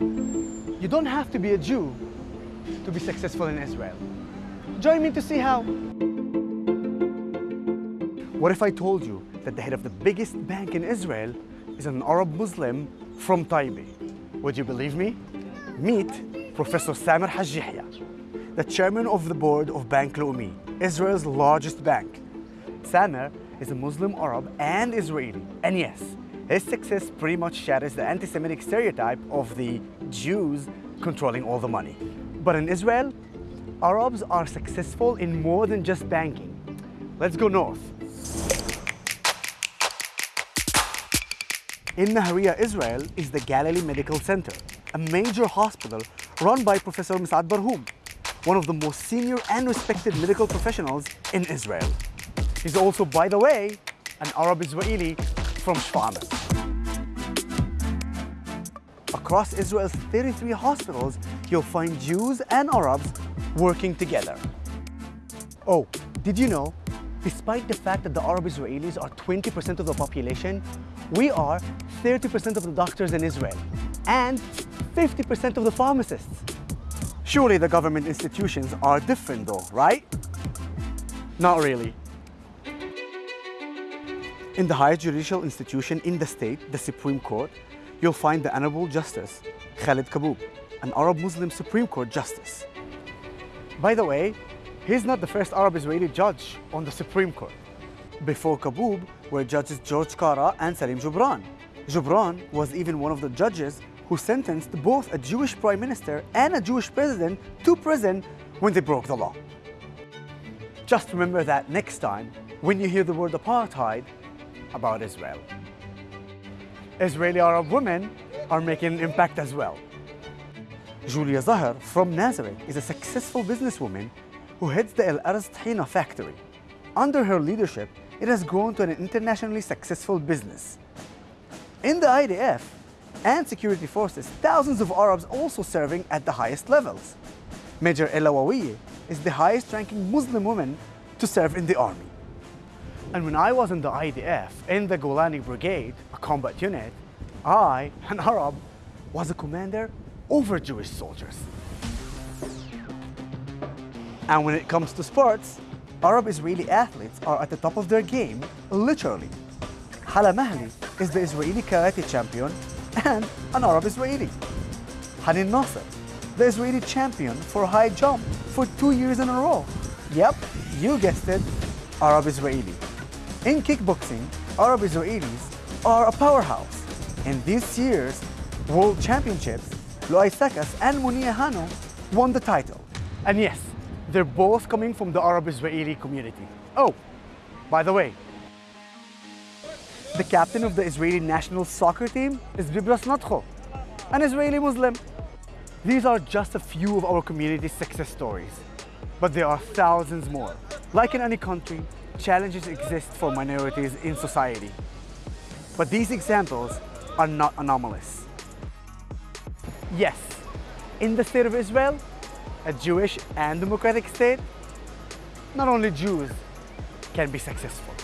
You don't have to be a Jew to be successful in Israel. Join me to see how. What if I told you that the head of the biggest bank in Israel is an Arab Muslim from Taibe? Would you believe me? Meet Professor Samer Haj Yahya, the chairman of the board of Bank Leumi, Israel's largest bank. Samer is a Muslim Arab and Israeli, and yes, his success pretty much shatters the anti-Semitic stereotype of the Jews controlling all the money. But in Israel, Arabs are successful in more than just banking. Let's go north. In Nahariya, Israel is the Galilee Medical Center, a major hospital run by Professor Mis'ad Barhum, one of the most senior and respected medical professionals in Israel. He's also, by the way, an Arab Israeli from Shfa'am. Across Israel's 33 hospitals, you'll find Jews and Arabs working together. Oh, did you know, despite the fact that the Arab Israelis are 20% of the population, we are 30% of the doctors in Israel and 50% of the pharmacists. Surely the government institutions are different though, right? Not really. In the highest judicial institution in the state, the Supreme Court, you'll find the Honorable Justice Khalid Kaboub, an Arab Muslim Supreme Court Justice. By the way, he's not the first Arab Israeli judge on the Supreme Court. Before Kaboub were judges George Kara and Salim Jubran. Jubran was even one of the judges who sentenced both a Jewish prime minister and a Jewish president to prison when they broke the law. Just remember that next time when you hear the word apartheid about Israel. Israeli Arab women are making an impact as well. Julia Zahar from Nazareth is a successful businesswoman who heads the El Arz Tahina factory. Under her leadership, it has grown to an internationally successful business. In the IDF and security forces, thousands of Arabs also serving at the highest levels. Major Ella Waweya is the highest ranking Muslim woman to serve in the army. And when I was in the IDF, in the Golani Brigade, a combat unit, I, an Arab, was a commander over Jewish soldiers. And when it comes to sports, Arab Israeli athletes are at the top of their game, literally. Hala Mahli is the Israeli karate champion and an Arab Israeli. Hanin Nasser, the Israeli champion for high jump for two years in a row. Yep, you guessed it, Arab Israeli. In kickboxing, Arab Israelis are a powerhouse. In this year's World Championships, Loay Sakas and Munia Hano won the title. And yes, they're both coming from the Arab-Israeli community. Oh, by the way, the captain of the Israeli national soccer team is Bibras Natcho, an Israeli Muslim. These are just a few of our community's success stories, but there are thousands more. Like in any country, challenges exist for minorities in society. But these examples are not anomalous. Yes, in the state of Israel, a Jewish and democratic state, not only Jews can be successful.